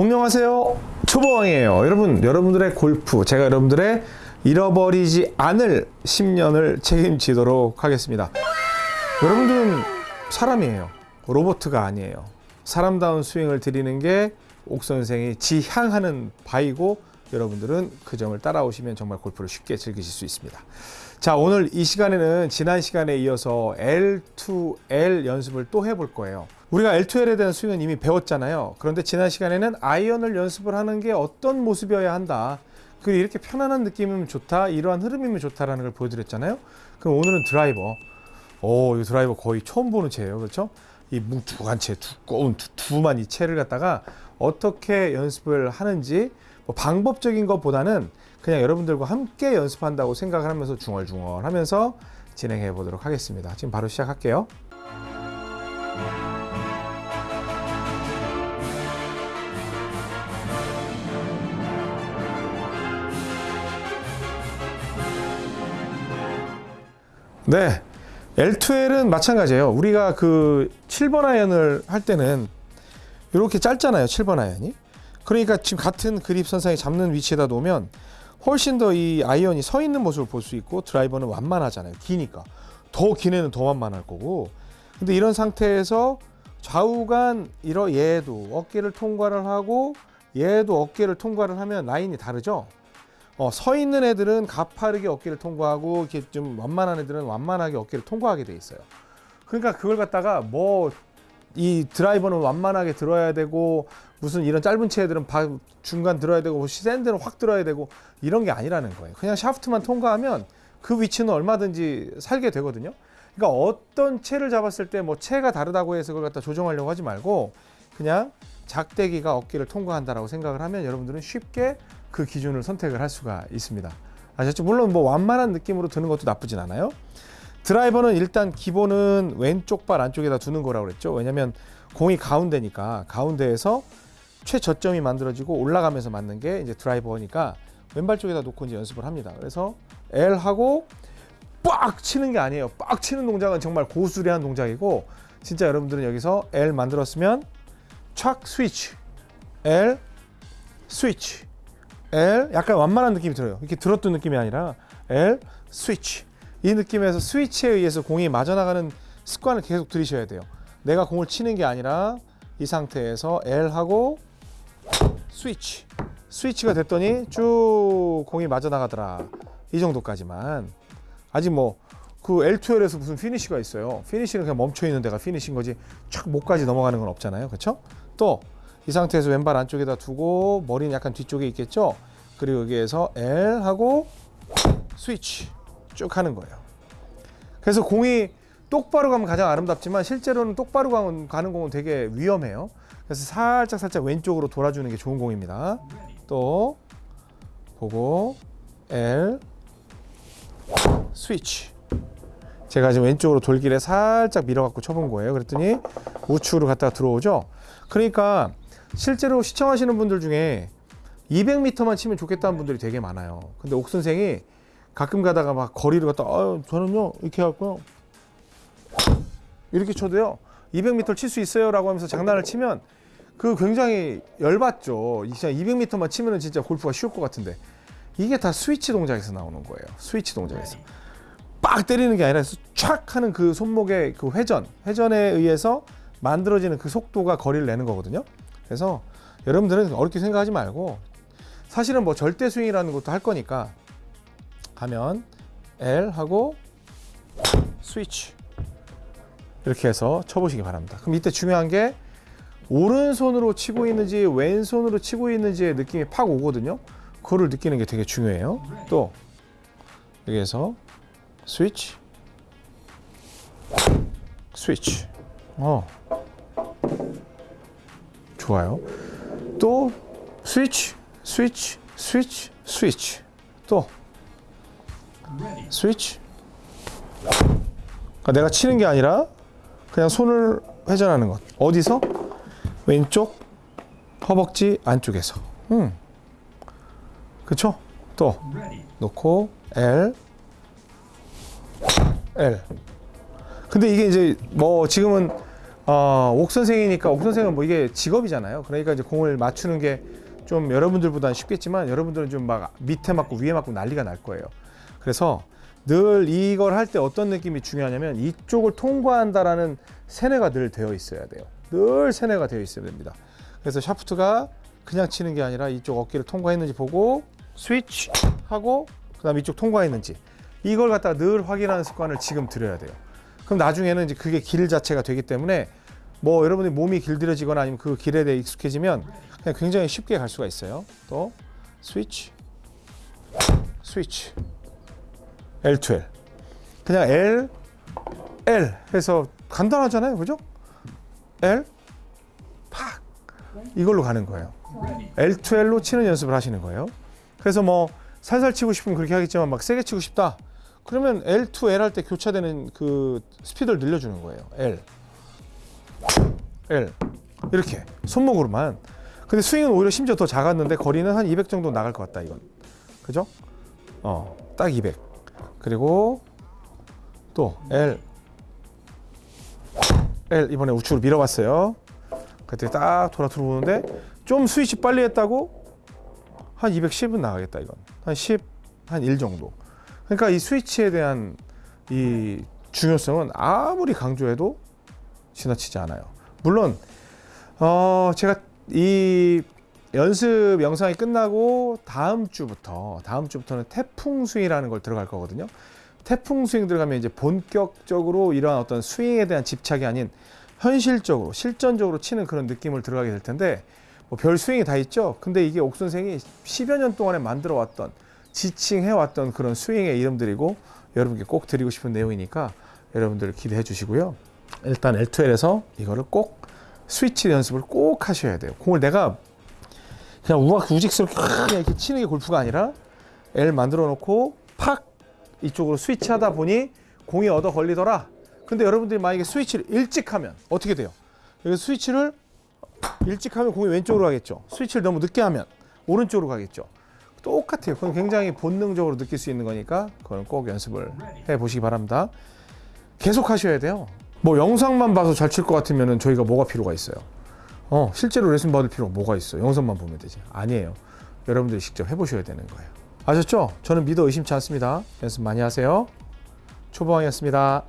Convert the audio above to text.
안녕하세요. 초보왕이에요. 여러분 여러분들의 골프 제가 여러분들의 잃어버리지 않을 10년을 책임지도록 하겠습니다. 여러분들은 사람이에요. 로보트가 아니에요. 사람다운 스윙을 드리는 게 옥선생이 지향하는 바이고 여러분들은 그 점을 따라오시면 정말 골프를 쉽게 즐기실 수 있습니다 자 오늘 이 시간에는 지난 시간에 이어서 L2L 연습을 또 해볼 거예요. 우리가 L2L에 대한 스윙은 이미 배웠잖아요. 그런데 지난 시간에는 아이언을 연습을 하는 게 어떤 모습이어야 한다. 그리고 이렇게 편안한 느낌이면 좋다 이러한 흐름이면 좋다라는 걸 보여드렸잖아요. 그럼 오늘은 드라이버. 오, 이 드라이버 거의 처음 보는 채예요 그렇죠? 이 뭉툭한 채 두꺼운 두, 두만 이 채를 갖다가 어떻게 연습을 하는지 뭐 방법적인 것보다는 그냥 여러분들과 함께 연습한다고 생각을 하면서 중얼중얼 하면서 진행해 보도록 하겠습니다. 지금 바로 시작할게요. 네. L2L은 마찬가지예요. 우리가 그 7번 아이언을 할 때는 이렇게 짧잖아요. 7번 아이언이. 그러니까 지금 같은 그립 선상에 잡는 위치에다 놓으면 훨씬 더 이 아이언이 서 있는 모습을 볼 수 있고 드라이버는 완만하잖아요. 기니까. 더 긴 애는 더 완만할 거고. 근데 이런 상태에서 좌우간 이러 얘도 어깨를 통과를 하고 얘도 어깨를 통과를 하면 라인이 다르죠. 어, 서 있는 애들은 가파르게 어깨를 통과하고 이렇게 좀 완만한 애들은 완만하게 어깨를 통과하게 돼 있어요. 그러니까 그걸 갖다가 뭐 이 드라이버는 완만하게 들어야 되고 무슨 이런 짧은 채들은 중간 들어야 되고 샌드는 확 들어야 되고 이런 게 아니라는 거예요. 그냥 샤프트만 통과하면 그 위치는 얼마든지 살게 되거든요. 그러니까 어떤 채를 잡았을 때 뭐 채가 다르다고 해서 그걸 갖다 조정하려고 하지 말고 그냥 작대기가 어깨를 통과한다라고 생각을 하면 여러분들은 쉽게 그 기준을 선택을 할 수가 있습니다. 아셨죠? 물론 뭐 완만한 느낌으로 드는 것도 나쁘진 않아요. 드라이버는 일단 기본은 왼쪽 발 안쪽에다 두는 거라고 그랬죠. 왜냐면 공이 가운데니까 가운데에서 최저점이 만들어지고 올라가면서 맞는 게 이제 드라이버니까 왼발 쪽에다 놓고 이제 연습을 합니다. 그래서 L 하고 빡 치는 게 아니에요. 빡 치는 동작은 정말 고수리한 동작이고 진짜 여러분들은 여기서 L 만들었으면 착 스위치 L 스위치 L 약간 완만한 느낌이 들어요. 이렇게 들었던 느낌이 아니라 L 스위치 이 느낌에서 스위치에 의해서 공이 맞아나가는 습관을 계속 들이셔야 돼요. 내가 공을 치는 게 아니라 이 상태에서 L 하고 스위치 스위치가 됐더니 쭉 공이 맞아나가더라. 이 정도까지만 아직 뭐 그 L2L에서 무슨 피니시가 있어요. 피니시는 그냥 멈춰 있는 데가 피니시인 거지 촥 목까지 넘어가는 건 없잖아요. 그렇죠? 또 이 상태에서 왼발 안쪽에다 두고 머리는 약간 뒤쪽에 있겠죠? 그리고 여기에서 L 하고 스위치 쭉 하는 거예요. 그래서 공이 똑바로 가면 가장 아름답지만 실제로는 똑바로 가는 공은 되게 위험해요. 그래서 살짝 살짝 왼쪽으로 돌아주는 게 좋은 공입니다. 또 보고 L 스위치 제가 지금 왼쪽으로 돌길에 살짝 밀어갖고 쳐본 거예요. 그랬더니 우측으로 갔다가 들어오죠. 그러니까 실제로 시청하시는 분들 중에 200m만 치면 좋겠다는 분들이 되게 많아요. 근데 옥 선생이 가끔 가다가 막 거리를 갖다 아 저는요 이렇게 해갖고요 이렇게 쳐도요 200m 칠수 있어요 라고 하면서 장난을 치면 그 굉장히 열받죠. 진짜 200m만 치면은 진짜 골프가 쉬울 것 같은데. 이게 다 스위치 동작에서 나오는 거예요. 스위치 동작에서. 빡 때리는 게 아니라 촥 하는 그 손목의 그 회전 회전에 의해서 만들어지는 그 속도가 거리를 내는 거거든요. 그래서 여러분들은 어렵게 생각하지 말고 사실은 뭐 절대 스윙이라는 것도 할 거니까 하면 L 하고 스위치 이렇게 해서 쳐보시기 바랍니다. 그럼 이때 중요한 게 오른손으로 치고 있는지 왼손으로 치고 있는지의 느낌이 팍 오거든요. 그거를 느끼는 게 되게 중요해요. 또 여기에서 스위치 스위치 어 좋아요. 또 스위치 스위치 스위치 스위치 또 스위치 그러니까 내가 치는 게 아니라 그냥 손을 회전하는 것 어디서? 왼쪽 허벅지 안쪽에서 음. 그쵸? 또 놓고 L L 근데 이게 이제 뭐 지금은 어, 옥 선생이니까 옥 선생은 뭐 이게 직업이잖아요. 그러니까 이제 공을 맞추는 게 좀 여러분들보다는 쉽겠지만 여러분들은 좀 막 밑에 맞고 위에 맞고 난리가 날 거예요. 그래서 늘 이걸 할 때 어떤 느낌이 중요하냐면 이쪽을 통과한다라는 세뇌가 늘 되어 있어야 돼요. 늘 세뇌가 되어 있어야 됩니다. 그래서 샤프트가 그냥 치는 게 아니라 이쪽 어깨를 통과했는지 보고 스위치 하고 그 다음 이쪽 통과했는지 이걸 갖다가 늘 확인하는 습관을 지금 들여야 돼요. 그럼 나중에는 이제 그게 길 자체가 되기 때문에 뭐 여러분이 몸이 길들여지거나 아니면 그 길에 대해 익숙해지면 그냥 굉장히 쉽게 갈 수가 있어요. 또 스위치 스위치 L2L 그냥 L L 해서 간단하잖아요. 그죠? L 팍 이걸로 가는 거예요. L2L로 치는 연습을 하시는 거예요. 그래서 뭐 살살 치고 싶으면 그렇게 하겠지만 막 세게 치고 싶다. 그러면 L2L 할 때 교차되는 그 스피드를 늘려주는 거예요. L L 이렇게 손목으로만. 근데 스윙은 오히려 심지어 더 작았는데 거리는 한 200 정도 나갈 것 같다 이건. 그죠? 어, 딱 200. 그리고 또 L L 이번에 우측으로 밀어봤어요. 그때 딱 돌아 들어오는데 좀 스위치 빨리 했다고 한 210은 나가겠다 이건. 한 10, 한 1 정도. 그러니까 이 스위치에 대한 이 중요성은 아무리 강조해도 지나치지 않아요. 물론 어 제가 이 연습 영상이 끝나고 다음 주부터 다음 주부터는 태풍 스윙이라는 걸 들어갈 거거든요. 태풍 스윙 들어가면 이제 본격적으로 이러한 어떤 스윙에 대한 집착이 아닌 현실적으로 실전적으로 치는 그런 느낌을 들어가게 될 텐데 뭐 별 스윙이 다 있죠. 근데 이게 옥 선생이 10여 년 동안에 만들어 왔던 지칭해 왔던 그런 스윙의 이름들이고 여러분께 꼭 드리고 싶은 내용이니까 여러분들 기대해 주시고요. 일단 L2L에서 이거를 꼭 스위치 연습을 꼭 하셔야 돼요. 공을 내가 그냥 우악 우직스럽게 그냥 이렇게 치는 게 골프가 아니라 L 만들어 놓고 팍 이쪽으로 스위치 하다 보니 공이 얻어 걸리더라. 근데 여러분들이 만약에 스위치를 일찍 하면 어떻게 돼요? 여기 스위치를 일찍 하면 공이 왼쪽으로 가겠죠. 스위치를 너무 늦게 하면 오른쪽으로 가겠죠. 똑같아요. 그건 굉장히 본능적으로 느낄 수 있는 거니까 그건 꼭 연습을 해 보시기 바랍니다. 계속 하셔야 돼요. 뭐 영상만 봐서 잘 칠 것 같으면 저희가 뭐가 필요가 있어요. 어, 실제로 레슨 받을 필요가 뭐가 있어? 영상만 보면 되지. 아니에요. 여러분들이 직접 해보셔야 되는 거예요. 아셨죠? 저는 믿어 의심치 않습니다. 연습 많이 하세요. 초보왕이었습니다.